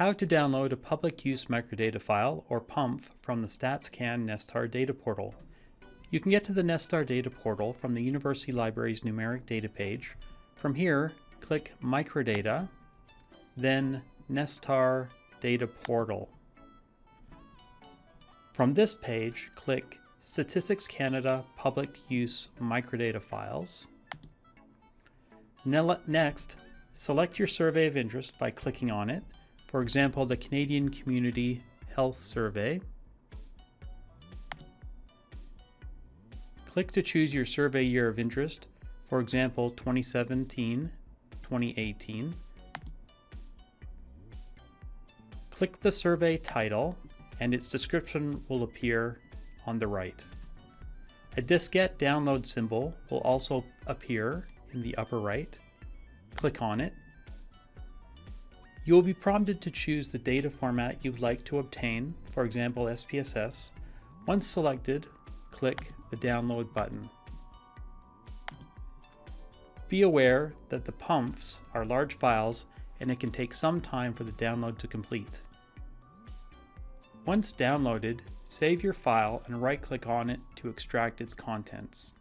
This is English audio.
How to download a public use microdata file, or PUMF, from the StatsCan Nesstar data portal. You can get to the Nesstar data portal from the University Library's numeric data page. From here, click Microdata, then Nesstar Data Portal. From this page, click Statistics Canada Public Use Microdata Files. Next, select your survey of interest by clicking on it for example, the Canadian Community Health Survey. Click to choose your survey year of interest, for example, 2017-2018. Click the survey title and its description will appear on the right. A diskette download symbol will also appear in the upper right. Click on it you will be prompted to choose the data format you'd like to obtain, for example SPSS. Once selected, click the download button. Be aware that the PUMFs are large files and it can take some time for the download to complete. Once downloaded, save your file and right-click on it to extract its contents.